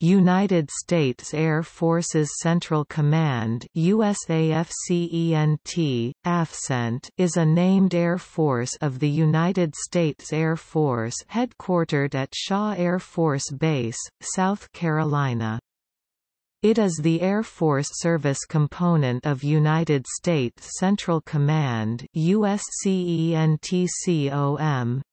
United States Air Forces Central Command USAFCENT, AFCENT is a named Air Force of the United States Air Force headquartered at Shaw Air Force Base, South Carolina. It is the Air Force Service component of United States Central Command USCENTCOM,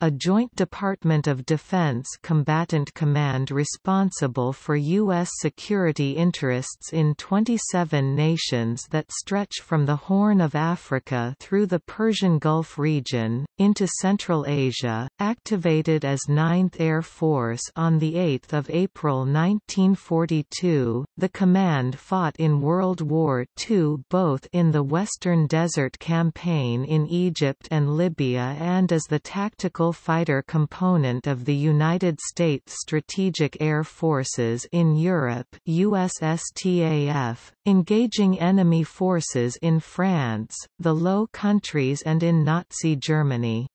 a joint Department of Defense combatant command responsible for U.S. security interests in 27 nations that stretch from the Horn of Africa through the Persian Gulf region, into Central Asia, activated as 9th Air Force on 8 April 1942. The Command fought in World War II both in the Western Desert Campaign in Egypt and Libya and as the tactical fighter component of the United States Strategic Air Forces in Europe USSTAF, engaging enemy forces in France, the Low Countries and in Nazi Germany.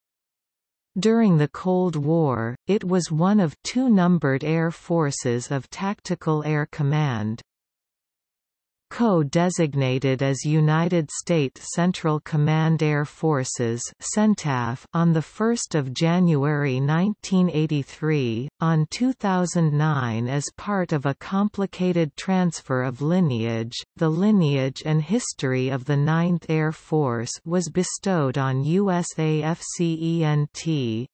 During the Cold War, it was one of two numbered air forces of Tactical Air Command. Co-designated as United States Central Command Air Forces CENTAF on 1 January 1983, on 2009 as part of a complicated transfer of lineage, the lineage and history of the 9th Air Force was bestowed on USAFCENT,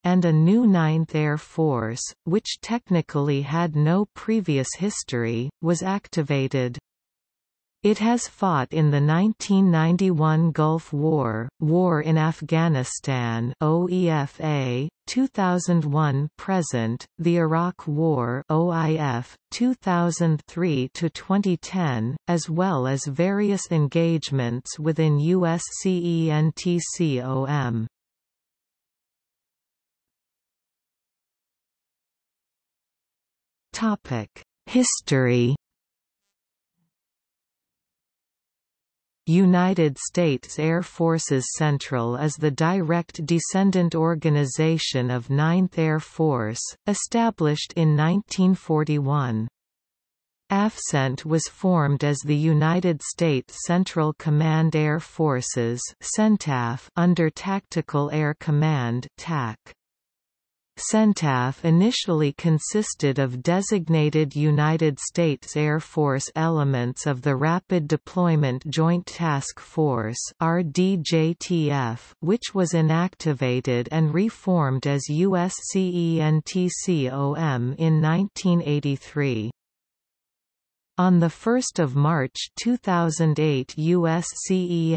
and a new 9th Air Force, which technically had no previous history, was activated. It has fought in the 1991 Gulf War, War in Afghanistan OEFA, 2001-present, the Iraq War OIF, 2003–2010, as well as various engagements within USCENTCOM. History United States Air Forces Central is the direct descendant organization of 9th Air Force, established in 1941. AFCENT was formed as the United States Central Command Air Forces under Tactical Air Command TAC. CENTAF initially consisted of designated United States Air Force elements of the Rapid Deployment Joint Task Force which was inactivated and reformed as USCENTCOM in 1983. On 1 March 2008 USCENTAF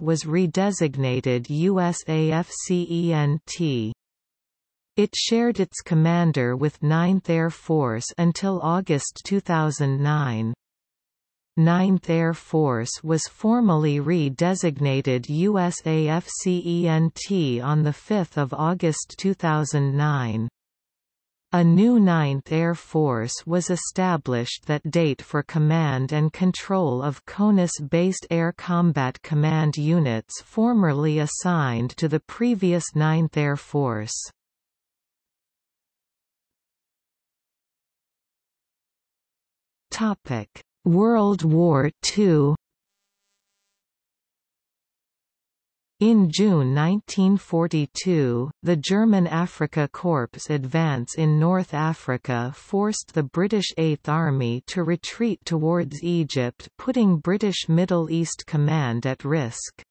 was redesignated USAFCENT. It shared its commander with 9th Air Force until August 2009. 9th Air Force was formally re-designated USAFCENT on 5 August 2009. A new 9th Air Force was established that date for command and control of CONUS-based Air Combat Command units formerly assigned to the previous 9th Air Force. Topic: World War II. In June 1942, the German Afrika Korps advance in North Africa forced the British Eighth Army to retreat towards Egypt putting British Middle East Command at risk.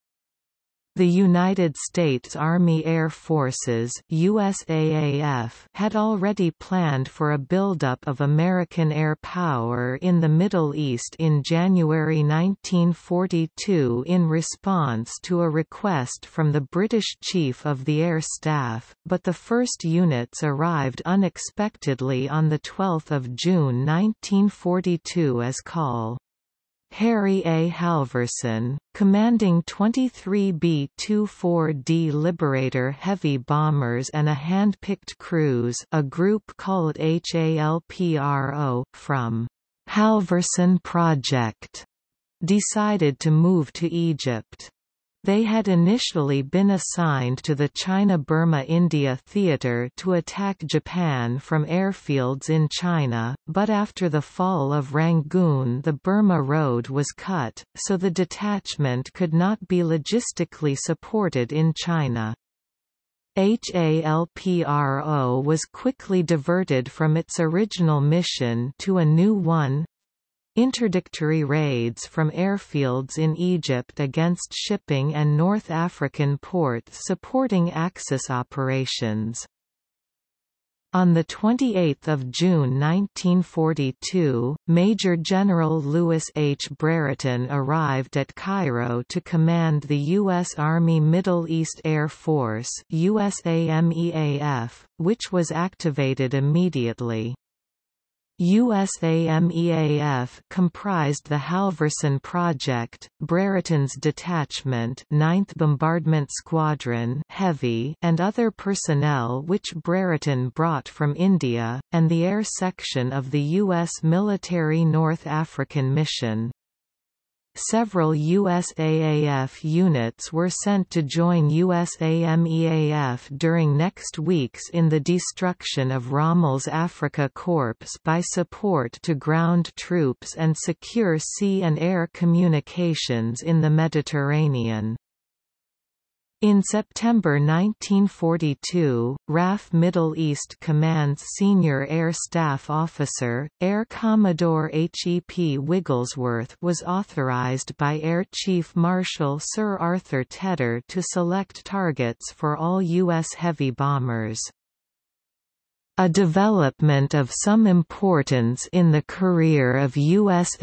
The United States Army Air Forces USAAF had already planned for a buildup of American air power in the Middle East in January 1942 in response to a request from the British Chief of the Air Staff, but the first units arrived unexpectedly on 12 June 1942 as call. Harry A. Halverson, commanding 23 B-24D Liberator heavy bombers and a hand-picked crews a group called HALPRO, from Halverson Project, decided to move to Egypt. They had initially been assigned to the China-Burma-India Theatre to attack Japan from airfields in China, but after the fall of Rangoon the Burma Road was cut, so the detachment could not be logistically supported in China. HALPRO was quickly diverted from its original mission to a new one, Interdictory raids from airfields in Egypt against shipping and North African ports supporting Axis operations. On 28 June 1942, Major General Lewis H. Brereton arrived at Cairo to command the U.S. Army Middle East Air Force USAMEAF, which was activated immediately. USAMEAF comprised the Halverson Project, Brereton's detachment 9th Bombardment Squadron Heavy and other personnel which Brereton brought from India, and the air section of the U.S. military North African Mission. Several USAAF units were sent to join USAMEAF during next weeks in the destruction of Rommel's Afrika Korps by support to ground troops and secure sea and air communications in the Mediterranean. In September 1942, RAF Middle East Command's senior air staff officer, Air Commodore H. E. P. Wigglesworth was authorized by Air Chief Marshal Sir Arthur Tedder to select targets for all U.S. heavy bombers. A development of some importance in the career of USAMEAF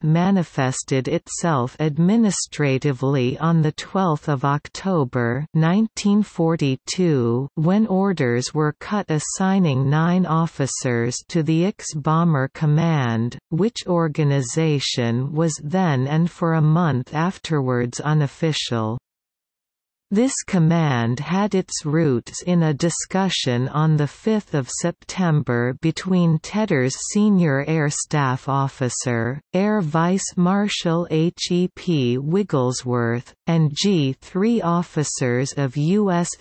manifested itself administratively on 12 October 1942 when orders were cut assigning nine officers to the IX Bomber Command, which organization was then and for a month afterwards unofficial. This command had its roots in a discussion on 5 September between Tedder's senior air staff officer, Air Vice Marshal H. E. P. Wigglesworth, and G-3 officers of USAMEAF,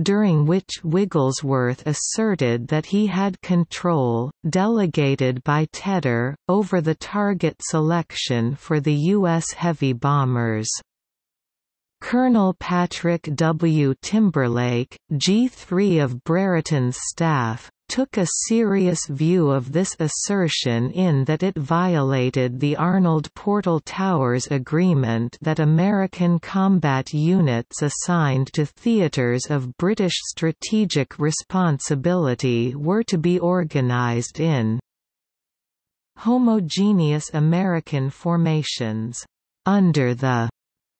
during which Wigglesworth asserted that he had control, delegated by Tedder, over the target selection for the U.S. heavy bombers. Colonel Patrick W. Timberlake, G3 of Brereton's staff, took a serious view of this assertion in that it violated the Arnold Portal Towers Agreement that American combat units assigned to theaters of British strategic responsibility were to be organized in homogeneous American formations under the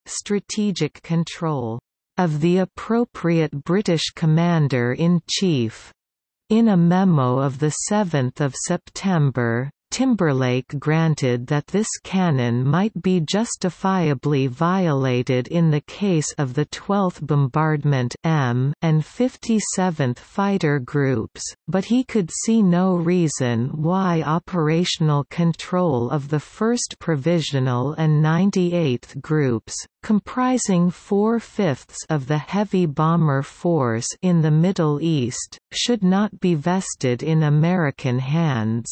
strategic control of the appropriate British Commander-in-Chief. In a memo of 7 September, Timberlake granted that this canon might be justifiably violated in the case of the 12th Bombardment M and 57th Fighter Groups, but he could see no reason why operational control of the 1st Provisional and 98th Groups, comprising four-fifths of the heavy bomber force in the Middle East, should not be vested in American hands.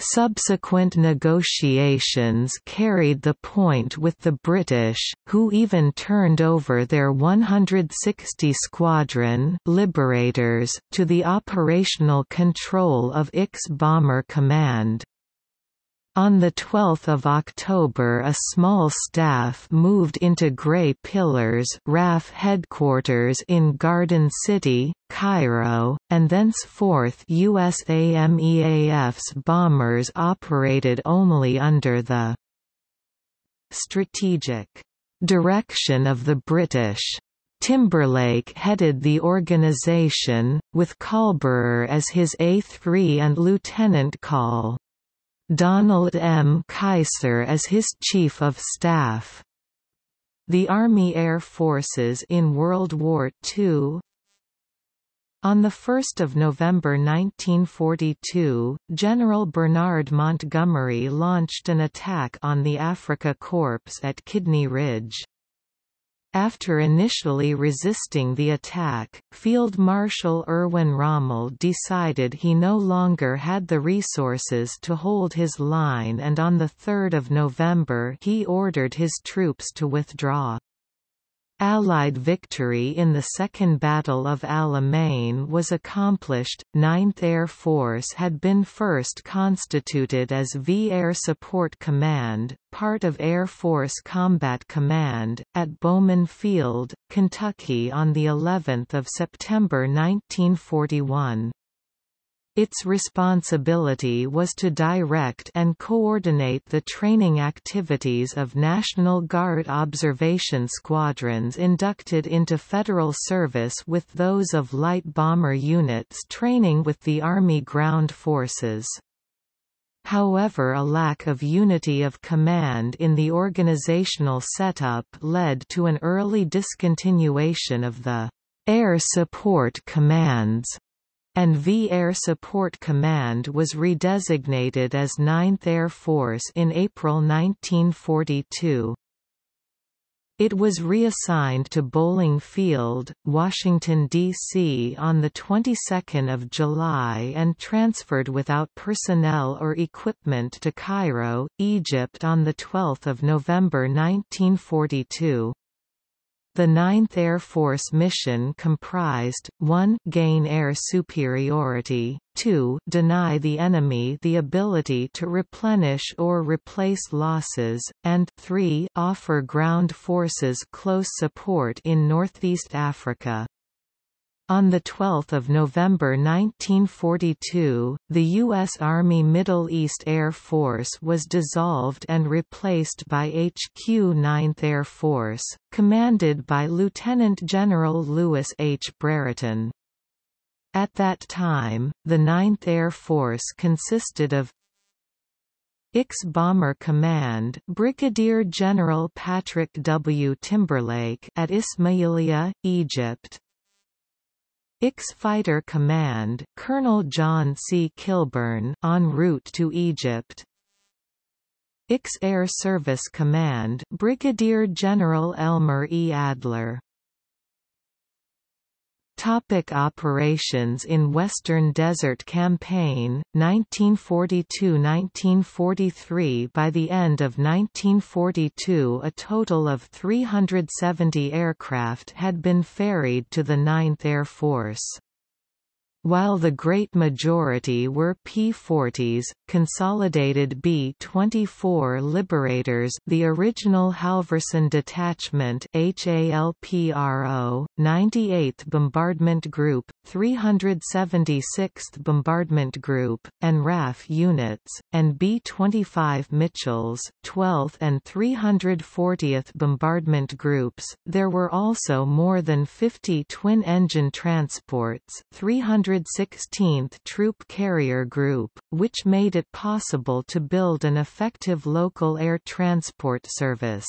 Subsequent negotiations carried the point with the British, who even turned over their 160 Squadron Liberators to the operational control of IX Bomber Command. On 12 October a small staff moved into Grey Pillars RAF headquarters in Garden City, Cairo, and thenceforth USAMEAF's bombers operated only under the strategic direction of the British. Timberlake headed the organization, with Colborough as his A3 and Lieutenant Col. Donald M. Kaiser as his Chief of Staff. The Army Air Forces in World War II On 1 November 1942, General Bernard Montgomery launched an attack on the Afrika Korps at Kidney Ridge. After initially resisting the attack, Field Marshal Erwin Rommel decided he no longer had the resources to hold his line and on 3 November he ordered his troops to withdraw. Allied victory in the Second Battle of Alamein was accomplished. 9th Air Force had been first constituted as V Air Support Command, part of Air Force Combat Command, at Bowman Field, Kentucky on the 11th of September 1941. Its responsibility was to direct and coordinate the training activities of National Guard observation squadrons inducted into federal service with those of light bomber units training with the Army Ground Forces. However a lack of unity of command in the organizational setup led to an early discontinuation of the Air Support Commands and V Air Support Command was redesignated as 9th Air Force in April 1942. It was reassigned to Bolling Field, Washington, D.C. on the 22nd of July and transferred without personnel or equipment to Cairo, Egypt on 12 November 1942. The Ninth Air Force mission comprised, 1 gain air superiority, 2 deny the enemy the ability to replenish or replace losses, and 3 offer ground forces close support in Northeast Africa. On 12 November 1942, the U.S. Army Middle East Air Force was dissolved and replaced by HQ 9th Air Force, commanded by Lieutenant General Lewis H. Brereton. At that time, the 9th Air Force consisted of X Bomber Command Brigadier General Patrick W. Timberlake at Ismailia, Egypt, IX Fighter Command Colonel John C. Kilburn en route to Egypt IX Air Service Command Brigadier General Elmer E. Adler Topic operations in Western Desert Campaign, 1942–1943 By the end of 1942 a total of 370 aircraft had been ferried to the 9th Air Force. While the great majority were P-40s, consolidated B-24 Liberators the original Halverson Detachment HALPRO, 98th Bombardment Group, 376th Bombardment Group, and RAF units, and B-25 Mitchells 12th and 340th Bombardment Groups, there were also more than 50 twin-engine transports 300 116th Troop Carrier Group, which made it possible to build an effective local air transport service.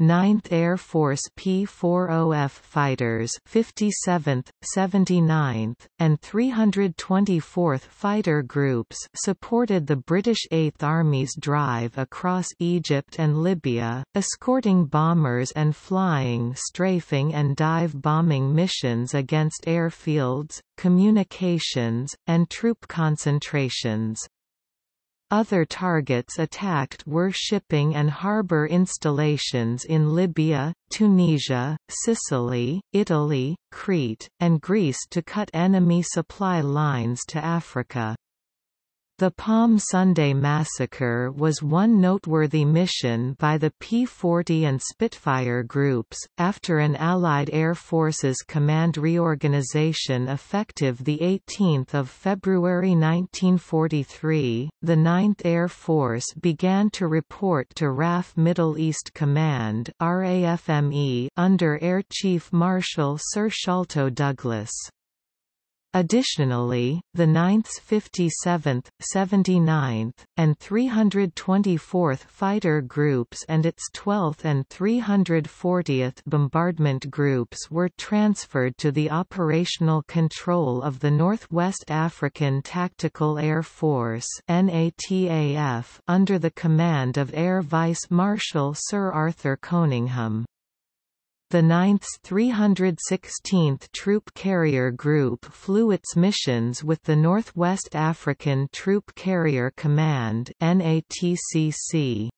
9th Air Force P-40F fighters 57th, 79th, and 324th Fighter Groups supported the British 8th Army's drive across Egypt and Libya, escorting bombers and flying strafing and dive bombing missions against airfields, communications, and troop concentrations. Other targets attacked were shipping and harbour installations in Libya, Tunisia, Sicily, Italy, Crete, and Greece to cut enemy supply lines to Africa. The Palm Sunday Massacre was one noteworthy mission by the P-40 and Spitfire groups, after an Allied Air Forces command reorganization effective 18 February 1943, the 9th Air Force began to report to RAF Middle East Command under Air Chief Marshal Sir Sholto Douglas. Additionally, the 9th 57th, 79th, and 324th Fighter Groups and its 12th and 340th Bombardment Groups were transferred to the operational control of the Northwest African Tactical Air Force under the command of Air Vice Marshal Sir Arthur Coningham. The 9th 316th Troop Carrier Group flew its missions with the Northwest African Troop Carrier Command NATCC.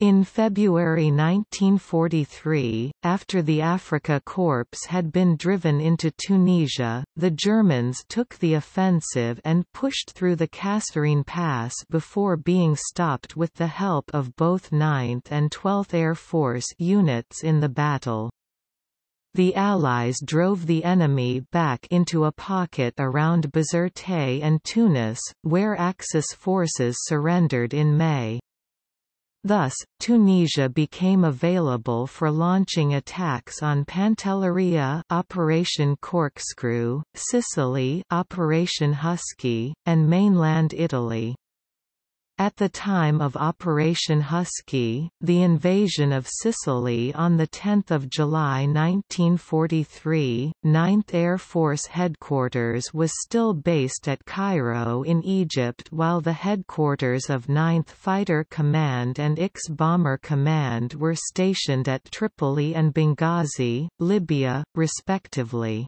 In February 1943, after the Afrika Korps had been driven into Tunisia, the Germans took the offensive and pushed through the Kasserine Pass before being stopped with the help of both 9th and 12th Air Force units in the battle. The Allies drove the enemy back into a pocket around Bizerte and Tunis, where Axis forces surrendered in May. Thus, Tunisia became available for launching attacks on Pantelleria Operation Corkscrew, Sicily Operation Husky, and mainland Italy. At the time of Operation Husky, the invasion of Sicily on 10 July 1943, 9th Air Force Headquarters was still based at Cairo in Egypt while the headquarters of 9th Fighter Command and IX Bomber Command were stationed at Tripoli and Benghazi, Libya, respectively.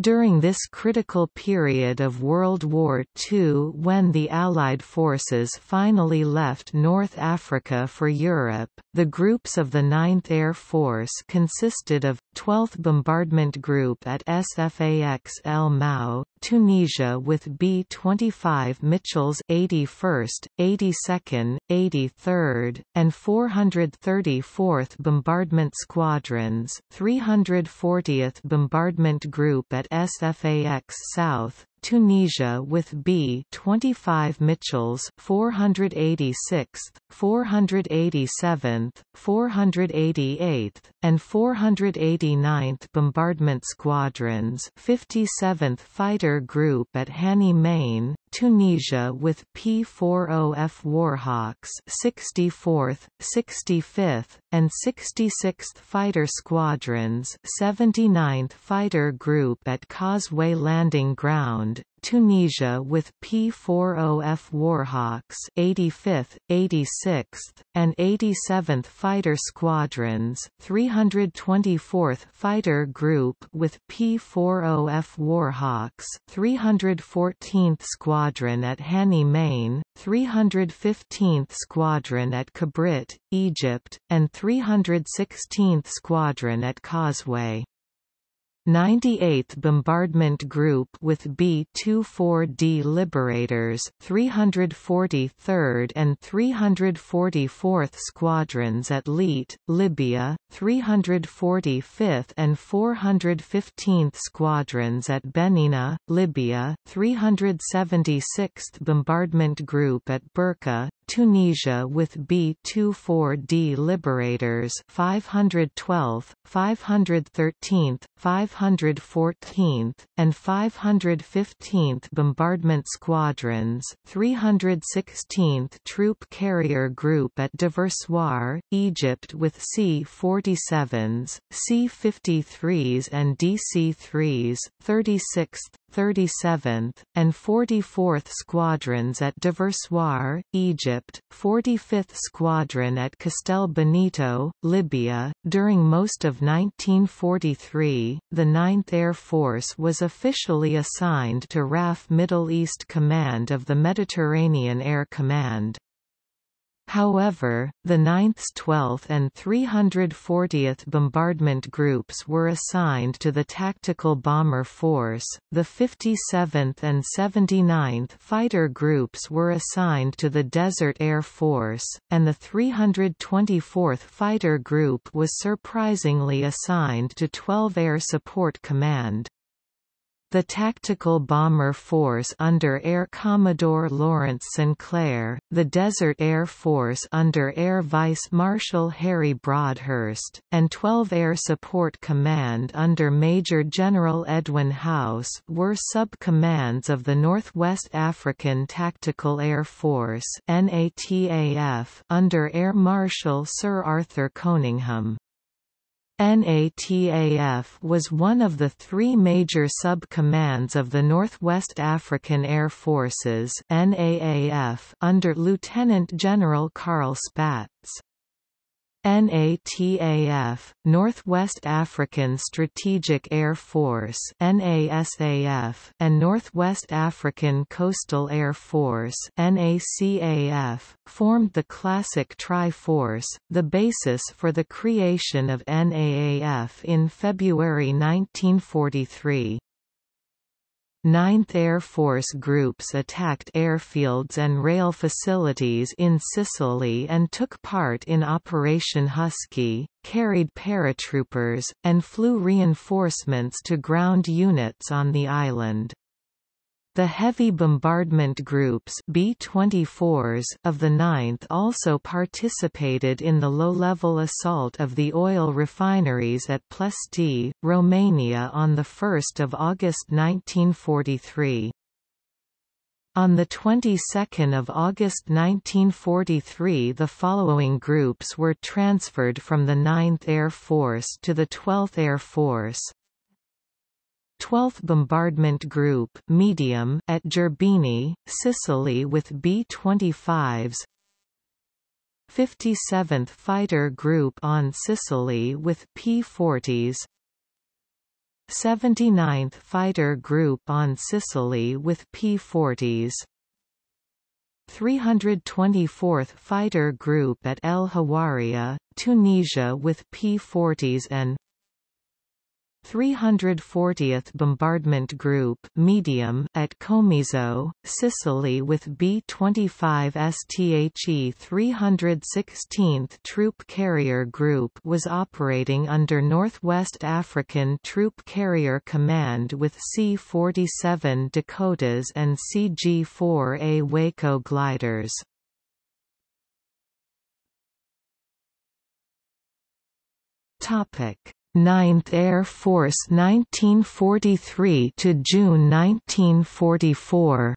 During this critical period of World War II when the Allied forces finally left North Africa for Europe, the groups of the 9th Air Force consisted of 12th Bombardment Group at SFAX El Maou, Tunisia with B-25 Mitchells 81st, 82nd, 83rd, and 434th Bombardment Squadrons 340th Bombardment Group at SFAX South, Tunisia with B-25 Mitchells 486th, 487th, 488th, and 489th Bombardment Squadrons 57th Fighter Group at Hani Main, Tunisia with P-40F Warhawks 64th, 65th, and 66th Fighter Squadrons 79th Fighter Group at Causeway Landing Ground, Tunisia with P-40F Warhawks 85th, 86th, and 87th Fighter Squadrons 324th Fighter Group with P-40F Warhawks 314th Squadron at Hani Main, 315th Squadron at Kabrit, Egypt, and 316th Squadron at Causeway. 98th Bombardment Group with B-24D Liberators 343rd and 344th Squadrons at Lete, Libya, 345th and 415th Squadrons at Benina, Libya, 376th Bombardment Group at Burqa, Tunisia with B-24D Liberators 512th, 513th, 514th, and 515th Bombardment Squadrons 316th Troop Carrier Group at Diversoir, Egypt with C-47s, C-53s and DC-3s, 36th, 37th, and 44th Squadrons at Diversoir, Egypt, 45th Squadron at Castel Benito, Libya. During most of 1943, the 9th Air Force was officially assigned to RAF Middle East Command of the Mediterranean Air Command. However, the 9th 12th and 340th Bombardment Groups were assigned to the Tactical Bomber Force, the 57th and 79th Fighter Groups were assigned to the Desert Air Force, and the 324th Fighter Group was surprisingly assigned to 12 Air Support Command. The Tactical Bomber Force under Air Commodore Laurence Sinclair, the Desert Air Force under Air Vice Marshal Harry Broadhurst, and 12 Air Support Command under Major General Edwin House were sub-commands of the Northwest African Tactical Air Force under Air Marshal Sir Arthur Coningham. NATAF was one of the three major sub-commands of the Northwest African Air Forces NAAF under Lieutenant General Carl Spaatz. NATAF, Northwest African Strategic Air Force NASAF, and Northwest African Coastal Air Force NACAF, formed the classic Tri-Force, the basis for the creation of NAAF in February 1943. 9th Air Force groups attacked airfields and rail facilities in Sicily and took part in Operation Husky, carried paratroopers, and flew reinforcements to ground units on the island. The heavy bombardment groups B-24s of the 9th also participated in the low-level assault of the oil refineries at Ploiești, Romania on 1 August 1943. On the 22nd of August 1943 the following groups were transferred from the 9th Air Force to the 12th Air Force, 12th Bombardment Group medium at Gerbini, Sicily with B-25s 57th Fighter Group on Sicily with P-40s 79th Fighter Group on Sicily with P-40s 324th Fighter Group at El Hawaria, Tunisia with P-40s and 340th Bombardment Group medium at Comiso, Sicily with B-25 STHE 316th Troop Carrier Group was operating under Northwest African Troop Carrier Command with C-47 Dakotas and CG-4A Waco gliders. Topic 9th Air Force 1943 to June 1944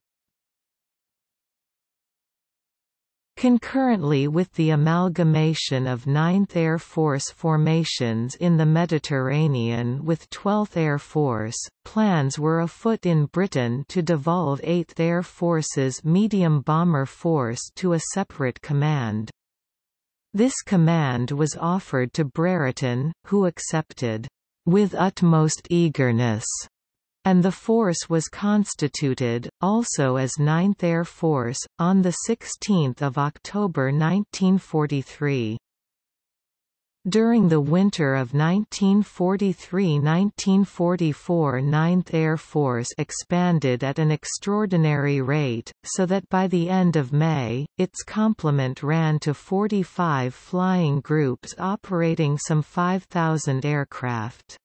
Concurrently with the amalgamation of 9th Air Force formations in the Mediterranean with 12th Air Force, plans were afoot in Britain to devolve 8th Air Force's medium bomber force to a separate command. This command was offered to Brereton, who accepted, "...with utmost eagerness." and the force was constituted, also as 9th Air Force, on 16 October 1943. During the winter of 1943–1944 9th Air Force expanded at an extraordinary rate, so that by the end of May, its complement ran to 45 flying groups operating some 5,000 aircraft.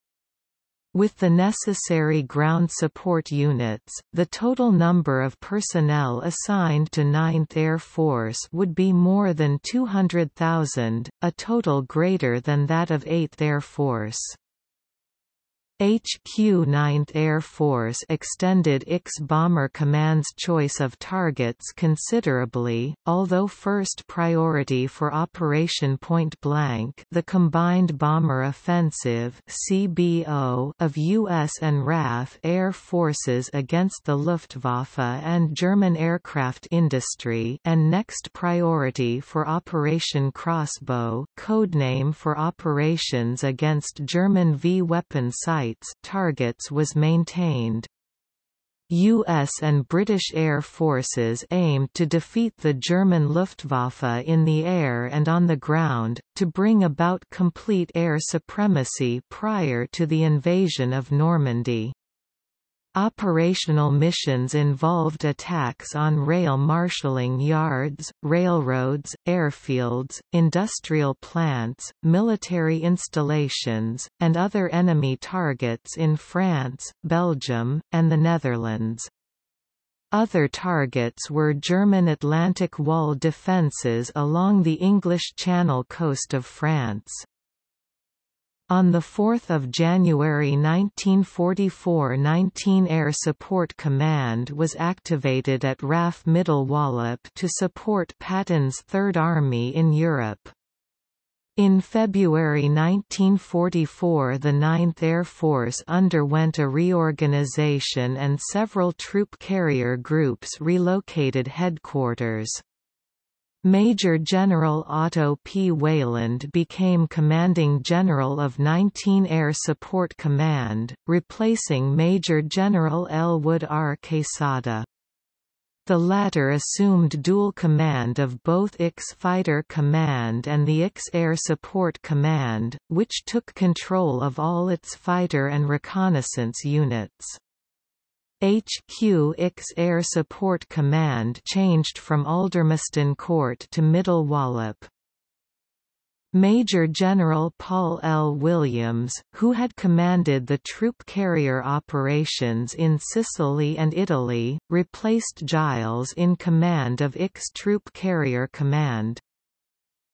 With the necessary ground support units, the total number of personnel assigned to 9th Air Force would be more than 200,000, a total greater than that of 8th Air Force. HQ 9th Air Force extended IX Bomber Command's choice of targets considerably, although first priority for Operation Point Blank the Combined Bomber Offensive CBO of U.S. and RAF Air Forces against the Luftwaffe and German aircraft industry and next priority for Operation Crossbow codename for operations against German V-weapon sites targets was maintained. U.S. and British Air Forces aimed to defeat the German Luftwaffe in the air and on the ground, to bring about complete air supremacy prior to the invasion of Normandy. Operational missions involved attacks on rail marshalling yards, railroads, airfields, industrial plants, military installations, and other enemy targets in France, Belgium, and the Netherlands. Other targets were German Atlantic Wall defences along the English Channel coast of France. On 4 January 1944 19 Air Support Command was activated at RAF Middle Wallop to support Patton's Third Army in Europe. In February 1944 the 9th Air Force underwent a reorganization and several troop carrier groups relocated headquarters. Major General Otto P. Weyland became Commanding General of 19 Air Support Command, replacing Major General Elwood R. Quesada. The latter assumed dual command of both IX Fighter Command and the IX Air Support Command, which took control of all its fighter and reconnaissance units. HQ IX Air Support Command changed from Aldermaston Court to Middle Wallop. Major General Paul L. Williams, who had commanded the troop carrier operations in Sicily and Italy, replaced Giles in command of IX Troop Carrier Command.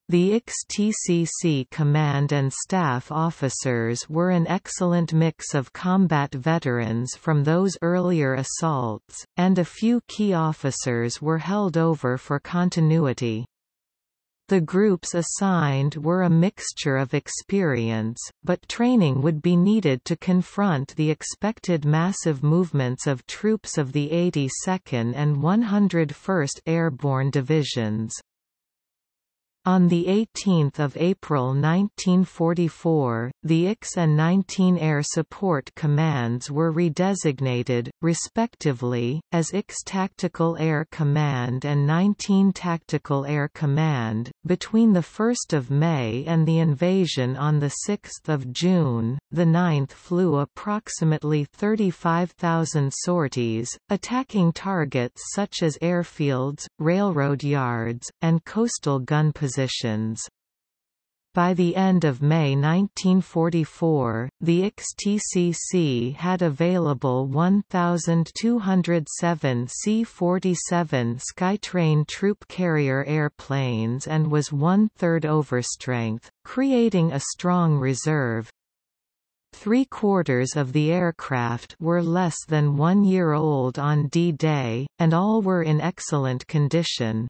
The XTCC command and staff officers were an excellent mix of combat veterans from those earlier assaults, and a few key officers were held over for continuity. The groups assigned were a mixture of experience, but training would be needed to confront the expected massive movements of troops of the 82nd and 101st Airborne Divisions. On 18 April 1944, the IX and 19 Air Support Commands were redesignated, respectively, as IX Tactical Air Command and 19 Tactical Air Command. Between 1 May and the invasion on 6 June, the 9th flew approximately 35,000 sorties, attacking targets such as airfields, railroad yards, and coastal gun positions positions. By the end of May 1944, the XTCC had available 1,207 C-47 Skytrain troop carrier airplanes and was one-third overstrength, creating a strong reserve. Three-quarters of the aircraft were less than one year old on D-Day, and all were in excellent condition.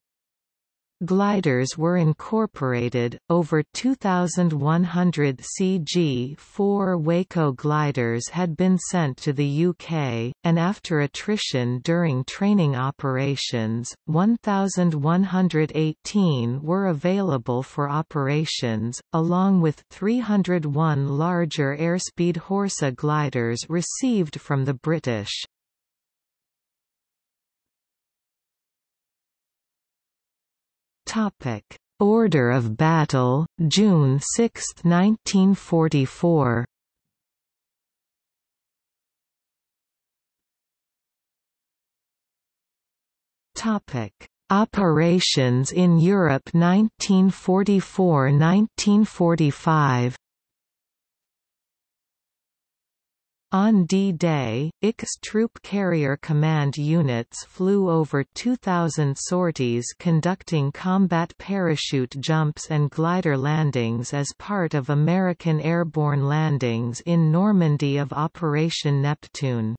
Gliders were incorporated, over 2,100 CG-4 Waco gliders had been sent to the UK, and after attrition during training operations, 1,118 were available for operations, along with 301 larger airspeed Horsa gliders received from the British. Topic: Order of Battle, June 6, 1944. Topic: Operations in Europe 1944–1945. On D-Day, IX Troop Carrier Command units flew over 2,000 sorties conducting combat parachute jumps and glider landings as part of American airborne landings in Normandy of Operation Neptune.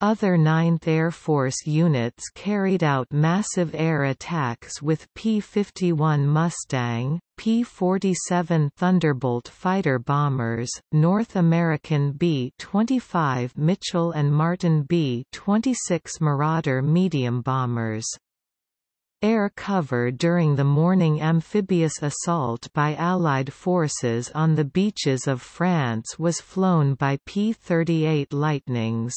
Other 9th Air Force units carried out massive air attacks with P-51 Mustang, P-47 Thunderbolt fighter bombers, North American B-25 Mitchell and Martin B-26 Marauder medium bombers. Air cover during the morning amphibious assault by Allied forces on the beaches of France was flown by P-38 Lightnings.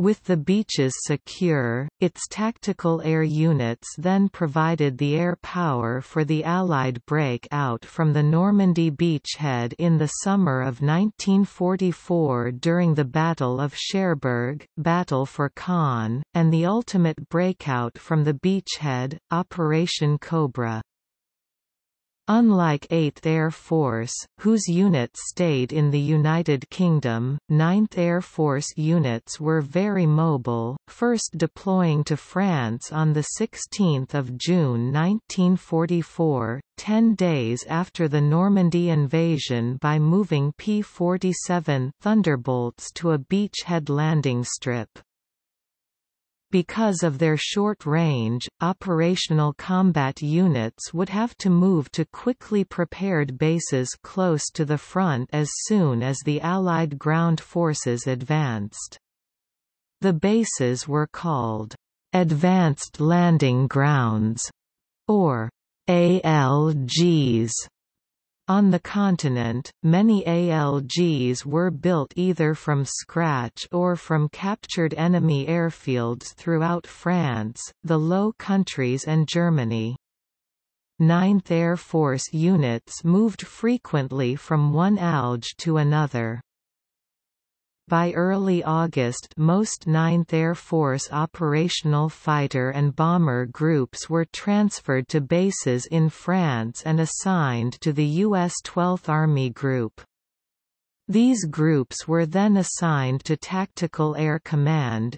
With the beaches secure, its tactical air units then provided the air power for the Allied break-out from the Normandy beachhead in the summer of 1944 during the Battle of Cherbourg, Battle for Caen, and the ultimate breakout from the beachhead, Operation Cobra. Unlike 8th Air Force, whose units stayed in the United Kingdom, 9th Air Force units were very mobile, first deploying to France on 16 June 1944, ten days after the Normandy invasion by moving P-47 Thunderbolts to a beachhead landing strip. Because of their short range, operational combat units would have to move to quickly prepared bases close to the front as soon as the Allied ground forces advanced. The bases were called Advanced Landing Grounds or ALGs on the continent, many ALGs were built either from scratch or from captured enemy airfields throughout France, the Low Countries and Germany. Ninth Air Force units moved frequently from one ALG to another. By early August most 9th Air Force operational fighter and bomber groups were transferred to bases in France and assigned to the U.S. 12th Army Group. These groups were then assigned to Tactical Air Command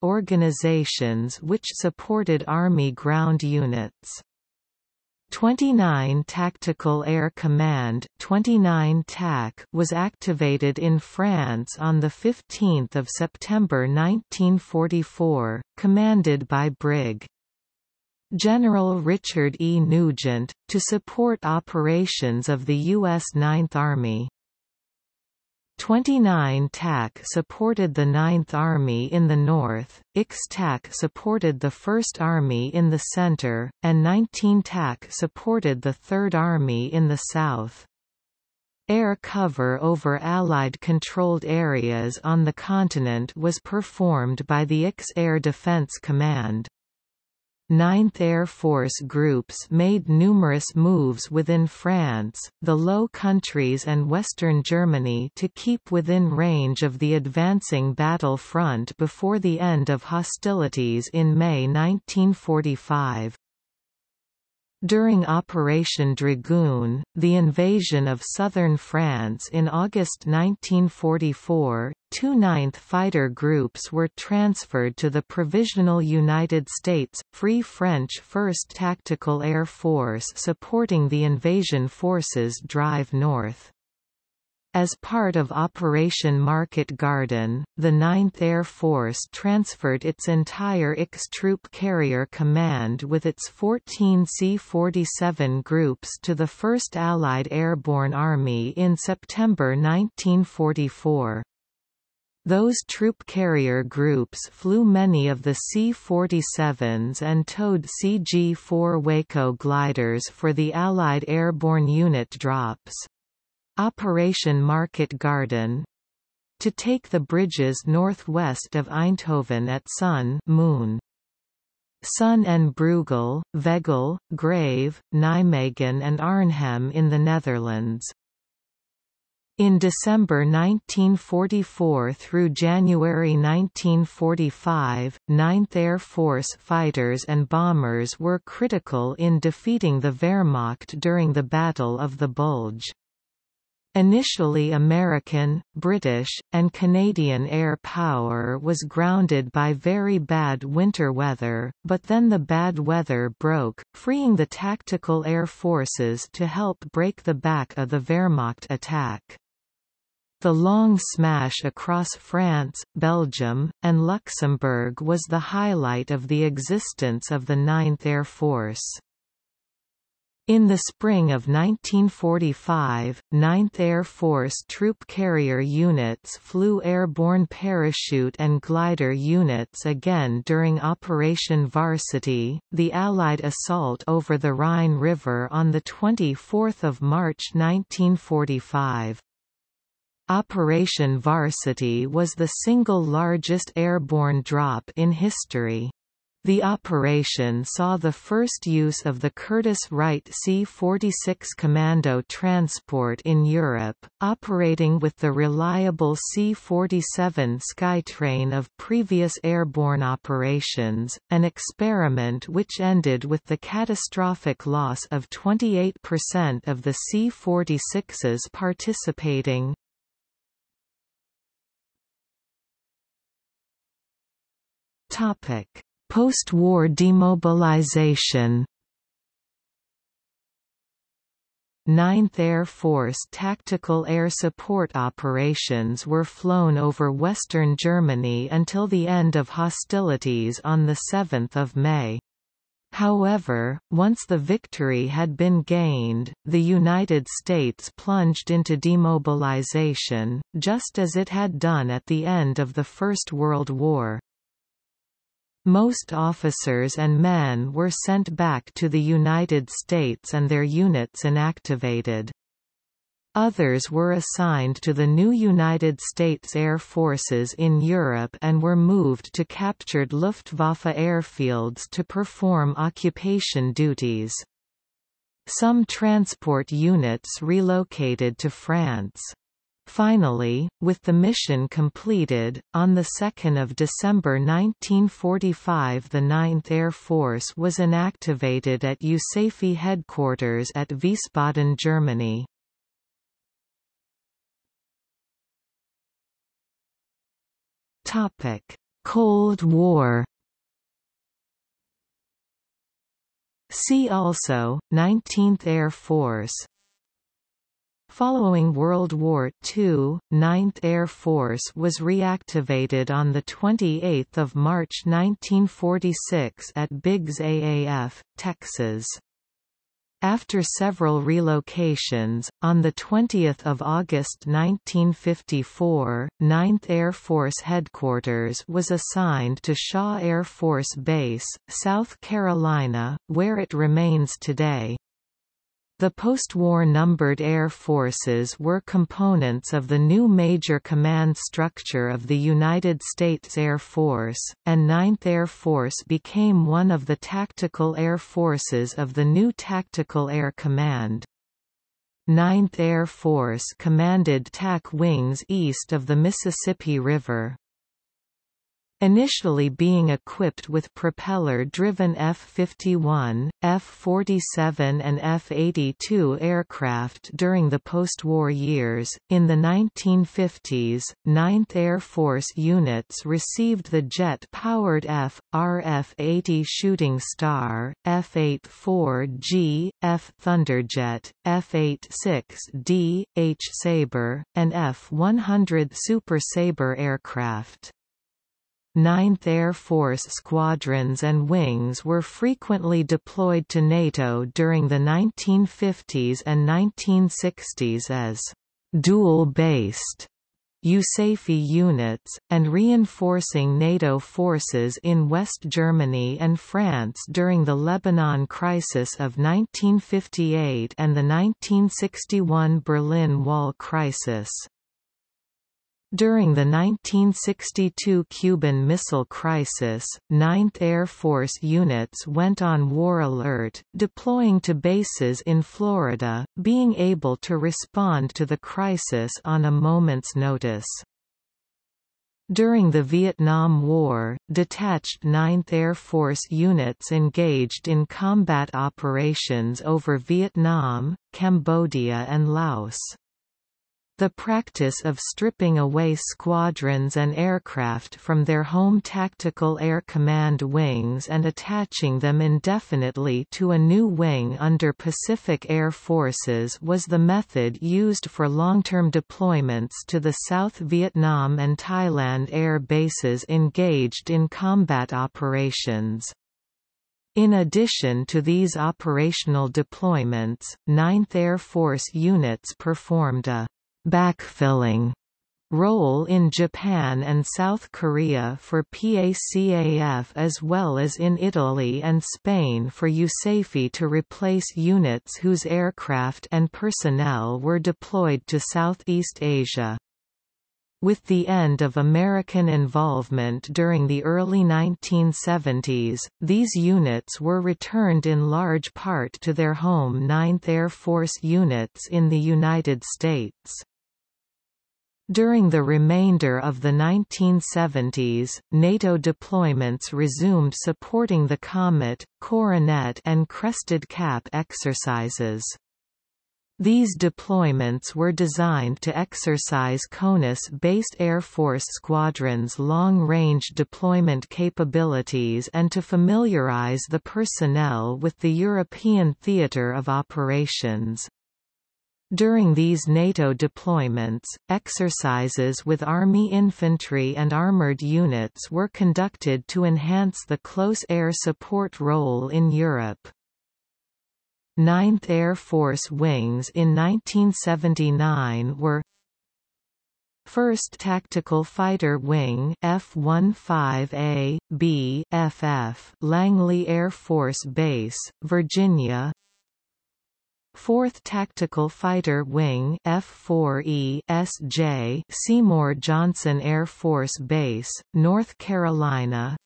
organizations which supported Army ground units. 29 Tactical Air Command 29 TAC was activated in France on 15 September 1944, commanded by Brig. General Richard E. Nugent, to support operations of the U.S. Ninth Army. 29 TAC supported the Ninth Army in the north, X TAC supported the First Army in the center, and 19 TAC supported the Third Army in the south. Air cover over Allied-controlled areas on the continent was performed by the X Air Defense Command. Ninth Air Force groups made numerous moves within France, the Low Countries and western Germany to keep within range of the advancing battle front before the end of hostilities in May 1945. During Operation Dragoon, the invasion of southern France in August 1944, two Ninth Fighter Groups were transferred to the Provisional United States, Free French 1st Tactical Air Force supporting the invasion forces drive north. As part of Operation Market Garden, the 9th Air Force transferred its entire X Troop Carrier Command with its 14 C-47 groups to the 1st Allied Airborne Army in September 1944. Those troop carrier groups flew many of the C-47s and towed CG-4 Waco gliders for the Allied airborne unit drops. Operation Market Garden to take the bridges northwest of Eindhoven at Sun Moon. Son and Breugel, Veghel, Grave, Nijmegen and Arnhem in the Netherlands. In December 1944 through January 1945, 9th Air Force fighters and bombers were critical in defeating the Wehrmacht during the Battle of the Bulge. Initially American, British, and Canadian air power was grounded by very bad winter weather, but then the bad weather broke, freeing the tactical air forces to help break the back of the Wehrmacht attack. The long smash across France, Belgium, and Luxembourg was the highlight of the existence of the 9th Air Force. In the spring of 1945, 9th Air Force troop carrier units flew airborne parachute and glider units again during Operation Varsity, the Allied assault over the Rhine River on 24 March 1945. Operation Varsity was the single largest airborne drop in history. The operation saw the first use of the Curtiss-Wright C-46 Commando transport in Europe, operating with the reliable C-47 Skytrain of previous airborne operations, an experiment which ended with the catastrophic loss of 28% of the C-46s participating. Topic Post-war demobilization 9th Air Force tactical air support operations were flown over western Germany until the end of hostilities on 7 May. However, once the victory had been gained, the United States plunged into demobilization, just as it had done at the end of the First World War. Most officers and men were sent back to the United States and their units inactivated. Others were assigned to the new United States Air Forces in Europe and were moved to captured Luftwaffe airfields to perform occupation duties. Some transport units relocated to France. Finally, with the mission completed, on 2 December 1945 the 9th Air Force was inactivated at USAFE headquarters at Wiesbaden, Germany. Cold War See also, 19th Air Force Following World War II, 9th Air Force was reactivated on 28 March 1946 at Biggs AAF, Texas. After several relocations, on 20 August 1954, 9th Air Force Headquarters was assigned to Shaw Air Force Base, South Carolina, where it remains today. The post-war numbered air forces were components of the new major command structure of the United States Air Force, and 9th Air Force became one of the tactical air forces of the new Tactical Air Command. 9th Air Force commanded TAC wings east of the Mississippi River. Initially being equipped with propeller-driven F-51, F-47 and F-82 aircraft during the post-war years, in the 1950s, 9th Air Force units received the jet-powered F-RF-80 Shooting Star, F-84G, F-Thunderjet, F-86D, H-Sabre, and F-100 Super Sabre aircraft. 9th Air Force squadrons and wings were frequently deployed to NATO during the 1950s and 1960s as dual-based USAFE units, and reinforcing NATO forces in West Germany and France during the Lebanon crisis of 1958 and the 1961 Berlin Wall crisis. During the 1962 Cuban Missile Crisis, 9th Air Force units went on war alert, deploying to bases in Florida, being able to respond to the crisis on a moment's notice. During the Vietnam War, detached 9th Air Force units engaged in combat operations over Vietnam, Cambodia and Laos. The practice of stripping away squadrons and aircraft from their home Tactical Air Command wings and attaching them indefinitely to a new wing under Pacific Air Forces was the method used for long-term deployments to the South Vietnam and Thailand air bases engaged in combat operations. In addition to these operational deployments, 9th Air Force units performed a backfilling role in Japan and South Korea for PACAF as well as in Italy and Spain for USAFE to replace units whose aircraft and personnel were deployed to Southeast Asia. With the end of American involvement during the early 1970s, these units were returned in large part to their home 9th Air Force units in the United States. During the remainder of the 1970s, NATO deployments resumed supporting the Comet, Coronet and Crested Cap exercises. These deployments were designed to exercise CONUS-based Air Force squadrons' long-range deployment capabilities and to familiarize the personnel with the European theater of operations. During these NATO deployments, exercises with Army infantry and armored units were conducted to enhance the close air support role in Europe. 9th Air Force wings in 1979 were 1st Tactical Fighter Wing F-15A, B, FF, Langley Air Force Base, Virginia 4th Tactical Fighter Wing F-4E SJ Seymour Johnson Air Force Base, North Carolina.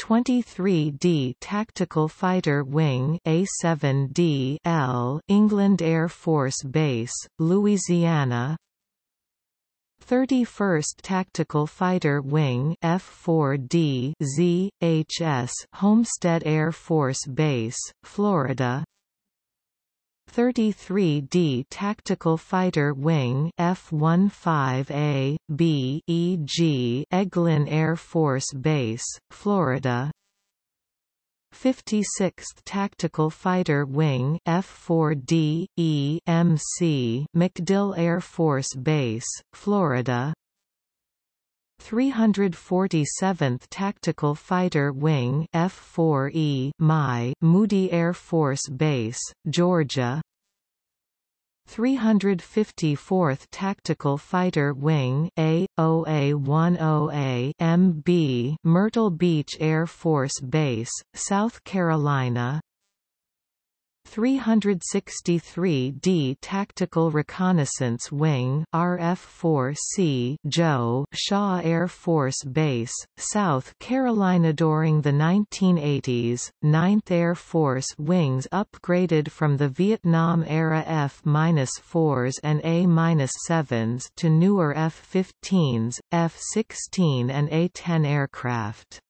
23D Tactical Fighter Wing A7D L England Air Force Base, Louisiana. 31st Tactical Fighter Wing F4D Z, HS Homestead Air Force Base, Florida 33D Tactical Fighter Wing F-15A, B EG Eglin Air Force Base, Florida. 56th Tactical Fighter Wing F-4D, E MC MacDill Air Force Base, Florida 347th Tactical Fighter Wing F4E My Moody Air Force Base, Georgia. 354th Tactical Fighter Wing A-OA-10A MB Myrtle Beach Air Force Base, South Carolina 363d Tactical Reconnaissance Wing RF-4C Joe Shaw Air Force Base, South Carolina During the 1980s, 9th Air Force wings upgraded from the Vietnam-era F-4s and A-7s to newer F-15s, F-16 and A-10 aircraft.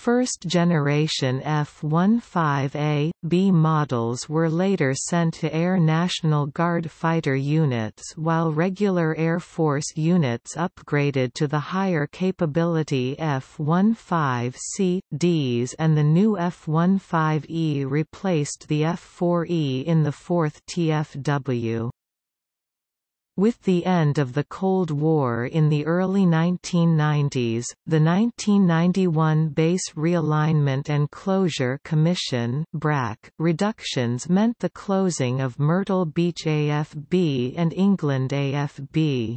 First-generation F-15A, B models were later sent to Air National Guard fighter units while regular Air Force units upgraded to the higher capability F-15C, Ds and the new F-15E replaced the F-4E in the 4th TFW. With the end of the Cold War in the early 1990s, the 1991 Base Realignment and Closure Commission BRAC reductions meant the closing of Myrtle Beach AFB and England AFB.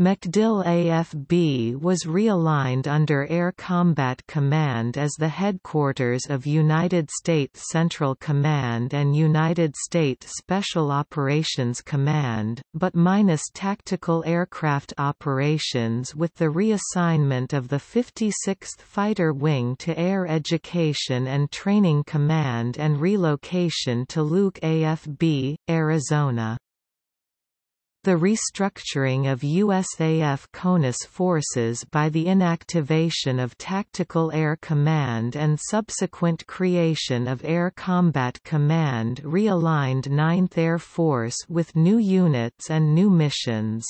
MacDill AFB was realigned under Air Combat Command as the headquarters of United States Central Command and United States Special Operations Command, but minus tactical aircraft operations with the reassignment of the 56th Fighter Wing to Air Education and Training Command and relocation to Luke AFB, Arizona. The restructuring of USAF CONUS forces by the inactivation of Tactical Air Command and subsequent creation of Air Combat Command realigned 9th Air Force with new units and new missions.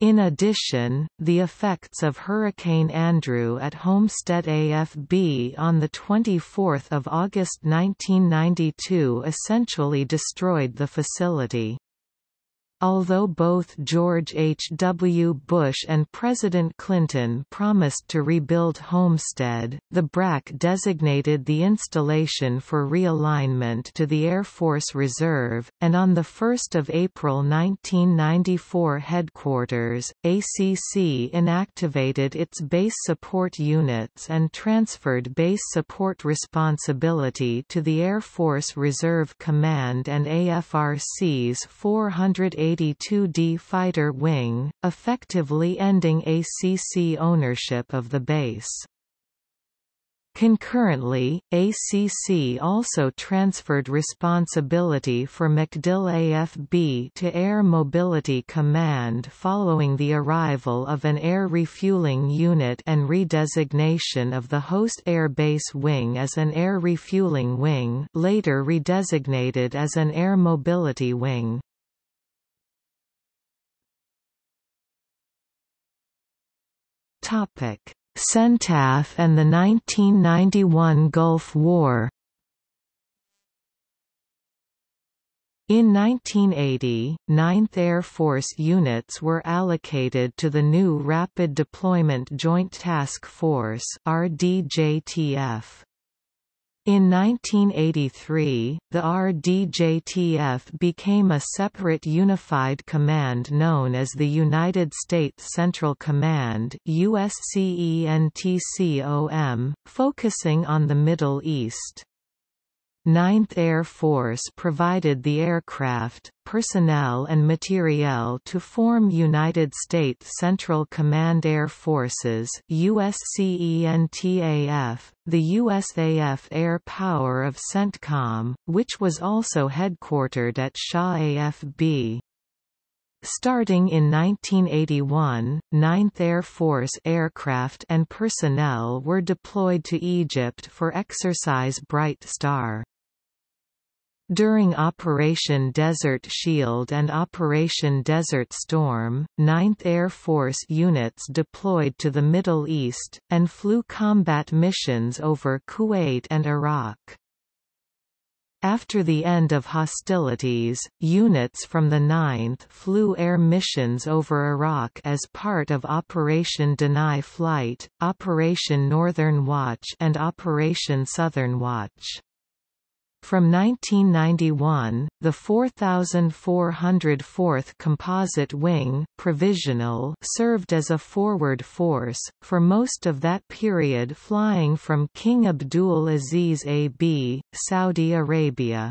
In addition, the effects of Hurricane Andrew at Homestead AFB on 24 August 1992 essentially destroyed the facility. Although both George H. W. Bush and President Clinton promised to rebuild Homestead, the BRAC designated the installation for realignment to the Air Force Reserve, and on 1 April 1994 headquarters, ACC inactivated its base support units and transferred base support responsibility to the Air Force Reserve Command and AFRC's 480 RD-82D fighter wing, effectively ending ACC ownership of the base. Concurrently, ACC also transferred responsibility for MacDill AFB to Air Mobility Command following the arrival of an air refueling unit and redesignation of the host air base wing as an air refueling wing later redesignated as an air mobility wing. Topic CENTAF and the 1991 Gulf War In 1980, 9th Air Force units were allocated to the new Rapid Deployment Joint Task Force RDJTF. In 1983, the RDJTF became a separate unified command known as the United States Central Command USCENTCOM, focusing on the Middle East. 9th Air Force provided the aircraft, personnel and materiel to form United States Central Command Air Forces USCENTAF, the USAF Air Power of CENTCOM, which was also headquartered at Shaw AFB. Starting in 1981, 9th Air Force aircraft and personnel were deployed to Egypt for Exercise Bright Star. During Operation Desert Shield and Operation Desert Storm, 9th Air Force units deployed to the Middle East, and flew combat missions over Kuwait and Iraq. After the end of hostilities, units from the 9th flew air missions over Iraq as part of Operation Deny Flight, Operation Northern Watch and Operation Southern Watch. From 1991, the 4404th Composite Wing provisional served as a forward force, for most of that period flying from King Abdul Aziz AB, Saudi Arabia.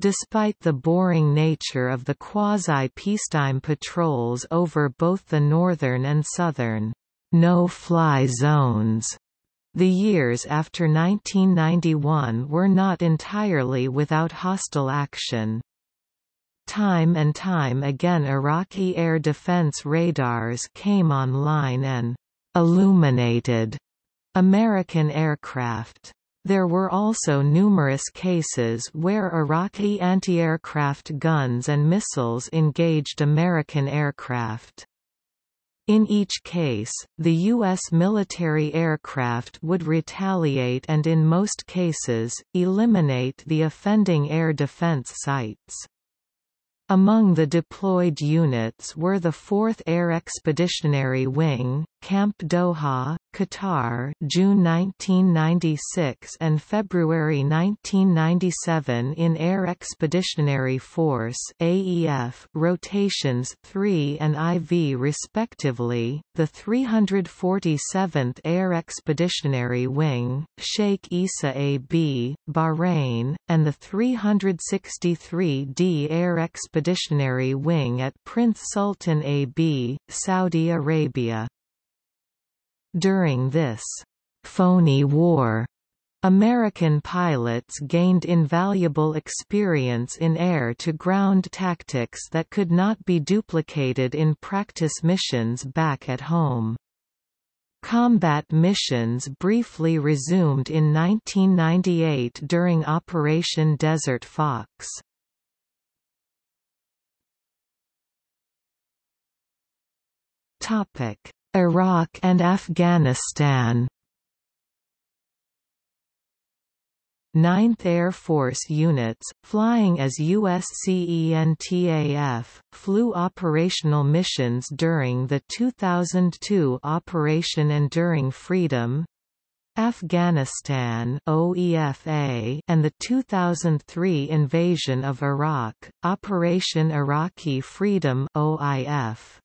Despite the boring nature of the quasi-peacetime patrols over both the northern and southern no-fly zones the years after 1991 were not entirely without hostile action. Time and time again Iraqi air defense radars came online and illuminated American aircraft. There were also numerous cases where Iraqi anti-aircraft guns and missiles engaged American aircraft. In each case, the U.S. military aircraft would retaliate and in most cases, eliminate the offending air defense sites. Among the deployed units were the 4th Air Expeditionary Wing, Camp Doha, Qatar June 1996 and February 1997 in Air Expeditionary Force AEF rotations 3 and IV respectively, the 347th Air Expeditionary Wing, Sheikh Issa AB, Bahrain, and the 363d Air Expeditionary Wing at Prince Sultan AB, Saudi Arabia. During this phony war, American pilots gained invaluable experience in air-to-ground tactics that could not be duplicated in practice missions back at home. Combat missions briefly resumed in 1998 during Operation Desert Fox. Topic: Iraq and Afghanistan 9th Air Force units, flying as USCENTAF, flew operational missions during the 2002 Operation Enduring Freedom Afghanistan OEFA and the 2003 invasion of Iraq, Operation Iraqi Freedom OIF.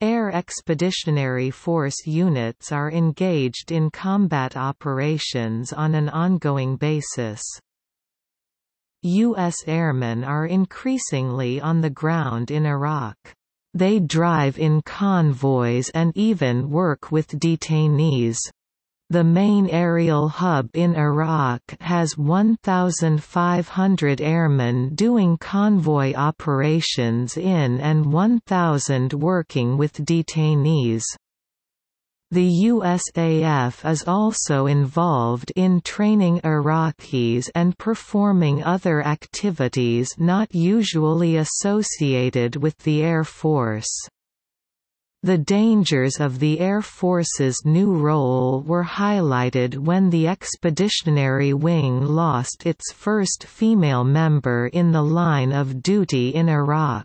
Air Expeditionary Force units are engaged in combat operations on an ongoing basis. U.S. airmen are increasingly on the ground in Iraq. They drive in convoys and even work with detainees. The main aerial hub in Iraq has 1,500 airmen doing convoy operations in and 1,000 working with detainees. The USAF is also involved in training Iraqis and performing other activities not usually associated with the Air Force. The dangers of the Air Force's new role were highlighted when the Expeditionary Wing lost its first female member in the line of duty in Iraq.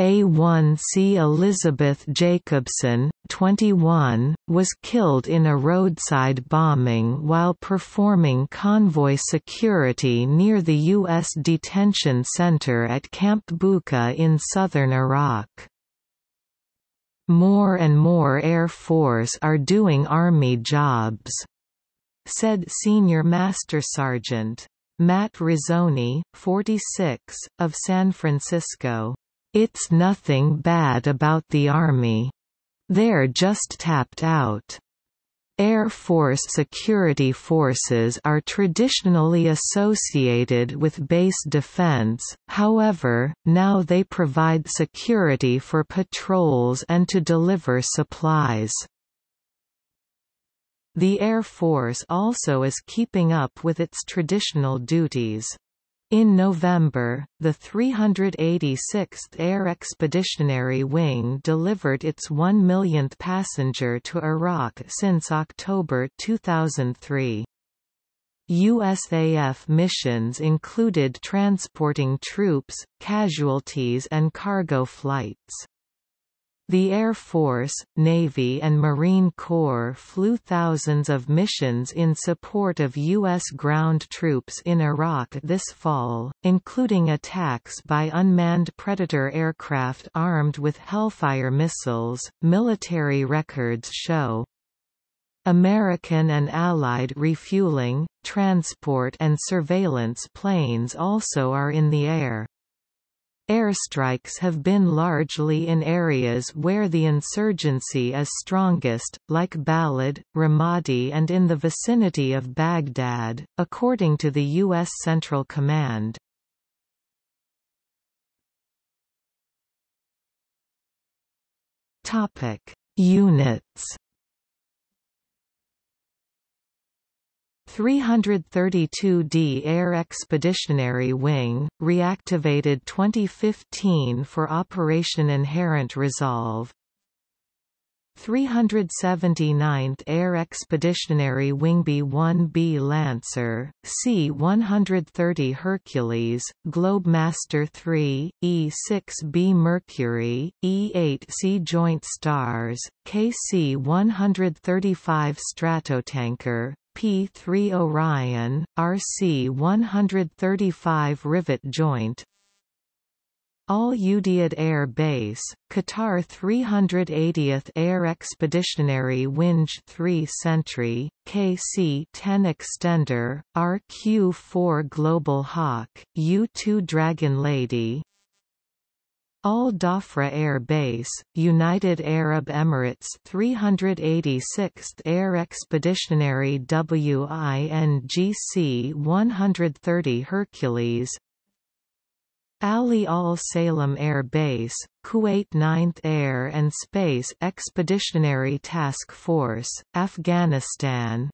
A1C Elizabeth Jacobson, 21, was killed in a roadside bombing while performing convoy security near the U.S. detention center at Camp Bucca in southern Iraq. More and more Air Force are doing Army jobs, said Senior Master Sergeant. Matt Rizzoni, 46, of San Francisco. It's nothing bad about the Army. They're just tapped out. Air Force security forces are traditionally associated with base defense, however, now they provide security for patrols and to deliver supplies. The Air Force also is keeping up with its traditional duties. In November, the 386th Air Expeditionary Wing delivered its 1 millionth passenger to Iraq since October 2003. USAF missions included transporting troops, casualties and cargo flights. The Air Force, Navy and Marine Corps flew thousands of missions in support of U.S. ground troops in Iraq this fall, including attacks by unmanned Predator aircraft armed with Hellfire missiles, military records show. American and Allied refueling, transport and surveillance planes also are in the air. Airstrikes have been largely in areas where the insurgency is strongest, like Balad, Ramadi and in the vicinity of Baghdad, according to the U.S. Central Command. Units 332d Air Expeditionary Wing, reactivated 2015 for Operation Inherent Resolve. 379th Air Expeditionary Wing B-1B Lancer, C-130 Hercules, Globemaster III, E-6B Mercury, E-8C Joint Stars, KC-135 Stratotanker, P-3 Orion, RC-135 rivet joint. Al Udeid Air Base, Qatar 380th Air Expeditionary Winch 3 Sentry, KC-10 Extender, RQ-4 Global Hawk, U-2 Dragon Lady, Al Dhafra Air Base, United Arab Emirates 386th Air Expeditionary WINGC 130 Hercules. Ali Al Salem Air Base, Kuwait 9th Air and Space Expeditionary Task Force, Afghanistan.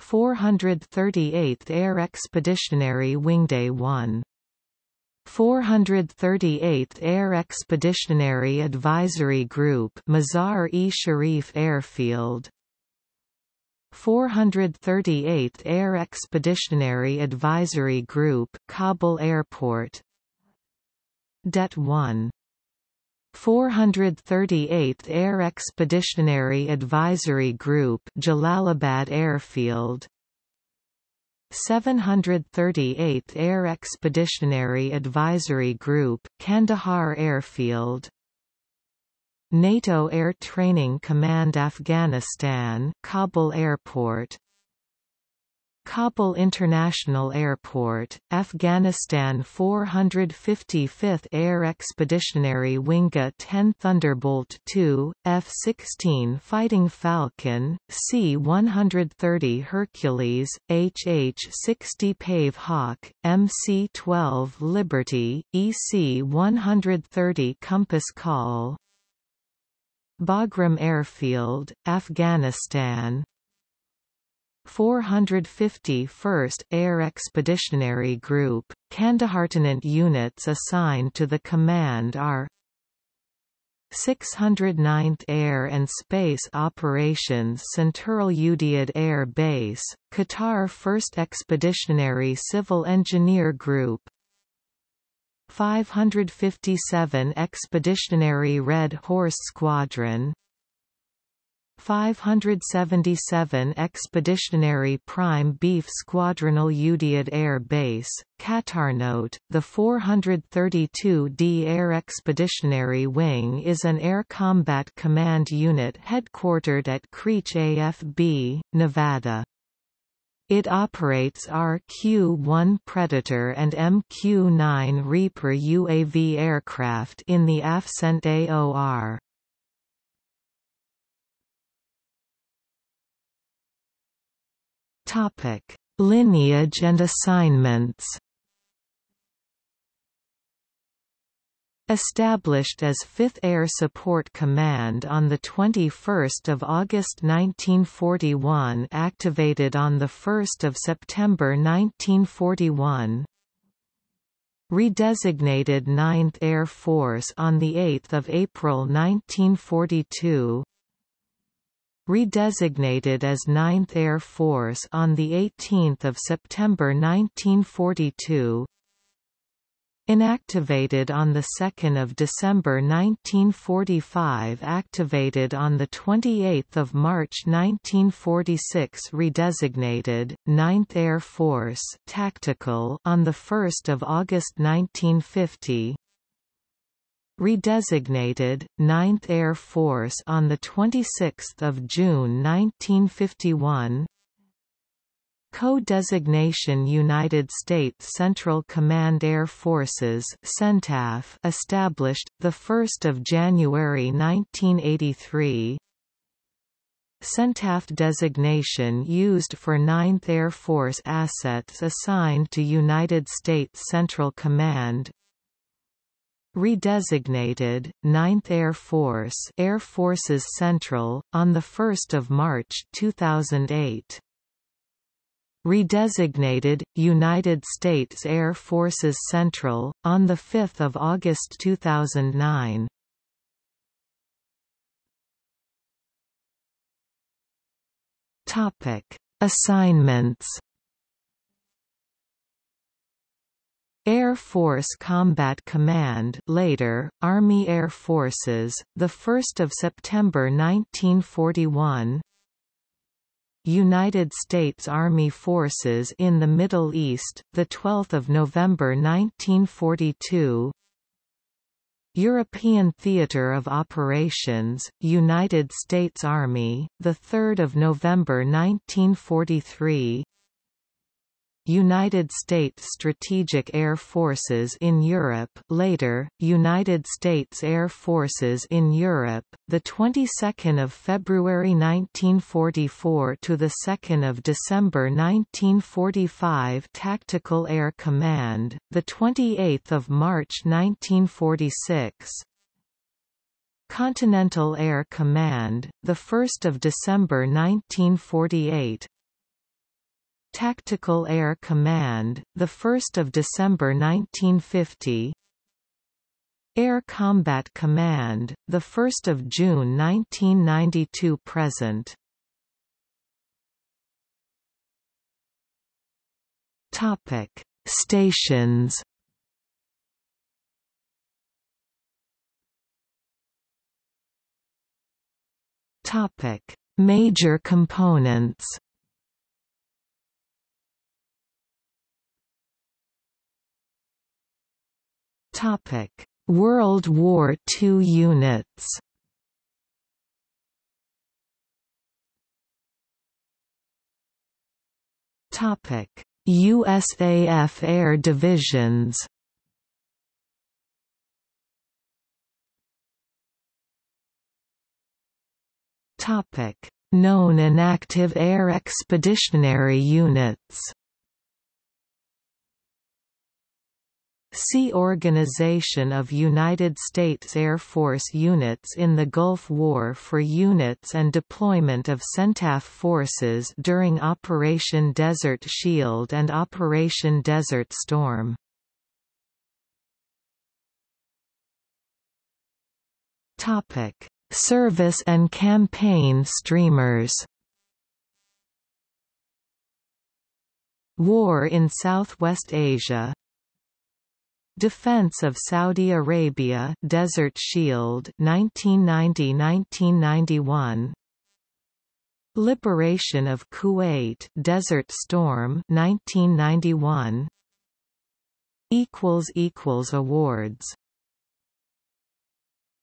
438th Air Expeditionary Wingday 1 438th Air Expeditionary Advisory Group Mazar-e-Sharif Airfield. 438th Air Expeditionary Advisory Group Kabul Airport. Det 1 438th Air Expeditionary Advisory Group Jalalabad Airfield 738th Air Expeditionary Advisory Group Kandahar Airfield. NATO Air Training Command Afghanistan Kabul Airport Kabul International Airport, Afghanistan 455th Air Expeditionary Wing A-10 Thunderbolt II, F-16 Fighting Falcon, C-130 Hercules, HH-60 Pave Hawk, MC-12 Liberty, EC-130 Compass Call. Bagram Airfield, Afghanistan 451st Air Expeditionary Group, Kandahartenant units assigned to the command are 609th Air and Space Operations Center Al Udeid Air Base, Qatar 1st Expeditionary Civil Engineer Group. 557 Expeditionary Red Horse Squadron 577 Expeditionary Prime Beef Squadron Al Udeid Air Base, Qatar. Note, the 432d Air Expeditionary Wing is an Air Combat Command unit headquartered at Creech AFB, Nevada. It operates RQ-1 Predator and MQ-9 Reaper UAV aircraft in the AFCENT AOR. Topic: Lineage and assignments. Established as 5th Air Support Command on 21 August 1941 activated on 1 September 1941 Redesignated 9th Air Force on 8 April 1942 redesignated as 9th Air Force on 18 September 1942 Inactivated on 2 December 1945 Activated on 28 March 1946 Redesignated, 9th Air Force Tactical on 1 August 1950 redesignated, 9th Air Force on 26 June 1951 Co-designation United States Central Command Air Forces CENTAF established, 1 January 1983 CENTAF designation used for 9th Air Force assets assigned to United States Central Command Redesignated, 9th Air Force Air Forces Central, on 1 March 2008. Redesignated, United States Air Forces Central, on 5 August 2009. topic Assignments Air Force Combat Command later, Army Air Forces, 1 September 1941 United States Army Forces in the Middle East, 12 November 1942 European Theatre of Operations, United States Army, 3 November 1943 United States Strategic Air Forces in Europe later, United States Air Forces in Europe, the 22nd of February 1944 to the 2nd of December 1945 Tactical Air Command, the 28th of March 1946 Continental Air Command, the 1st of December 1948 Tactical Air Command, 1 December 1950 Air Combat Command, 1 June 1992 present. Topic Stations. Topic Major components Topic: World War II units. Topic: USAF Air Divisions. Topic: Known inactive air expeditionary units See Organization of United States Air Force units in the Gulf War for units and deployment of CENTAF forces during Operation Desert Shield and Operation Desert Storm. Service and campaign streamers War in Southwest Asia Defense of Saudi Arabia Desert Shield 1990-1991 Liberation of Kuwait Desert Storm 1991 equals equals awards